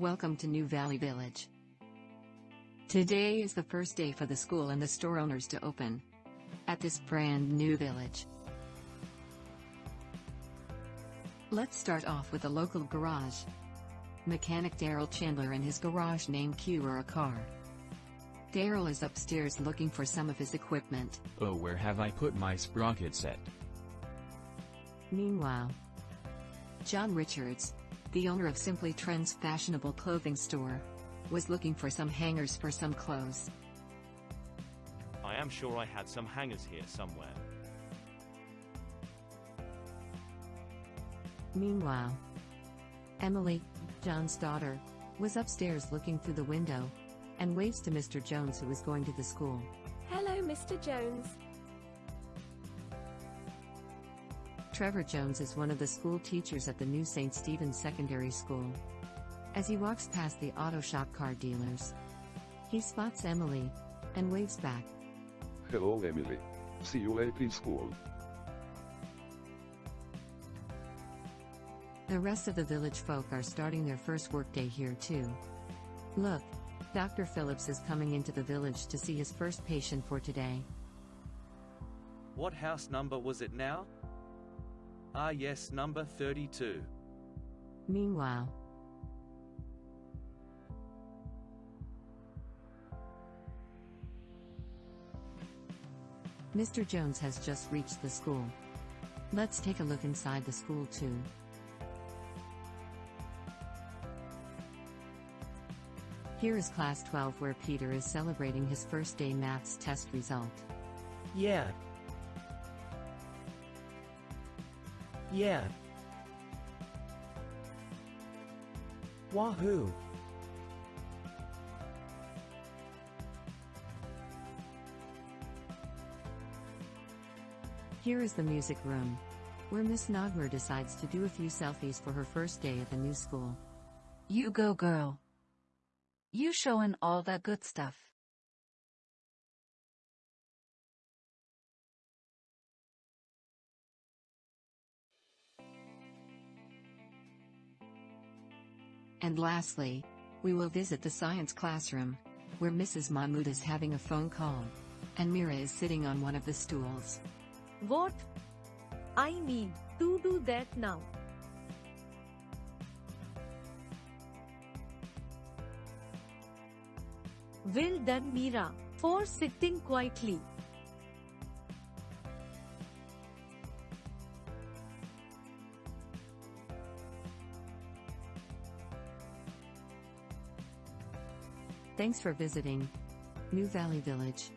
Welcome to New Valley Village. Today is the first day for the school and the store owners to open at this brand new village. Let's start off with a local garage. Mechanic Daryl Chandler and his garage named Cure a car. Daryl is upstairs looking for some of his equipment. Oh where have I put my sprocket set? Meanwhile, John Richards, the owner of Simply Trends fashionable clothing store, was looking for some hangers for some clothes. I am sure I had some hangers here somewhere. Meanwhile, Emily, John's daughter, was upstairs looking through the window and waves to Mr. Jones who was going to the school. Hello, Mr. Jones. Trevor Jones is one of the school teachers at the new St. Stephen's Secondary School. As he walks past the auto shop car dealers, he spots Emily and waves back. Hello Emily. See you later in school. The rest of the village folk are starting their first workday here too. Look, Dr. Phillips is coming into the village to see his first patient for today. What house number was it now? Ah yes, number 32. Meanwhile, Mr. Jones has just reached the school. Let's take a look inside the school too. Here is class 12 where Peter is celebrating his first day maths test result. Yeah. Yeah. Wahoo! Here is the music room, where Miss Nagmer decides to do a few selfies for her first day at the new school. You go girl. You showin' all that good stuff. And lastly, we will visit the science classroom, where Mrs. Mahmood is having a phone call. And Mira is sitting on one of the stools. What? I need to do that now. Well done, Mira, for sitting quietly. Thanks for visiting New Valley Village.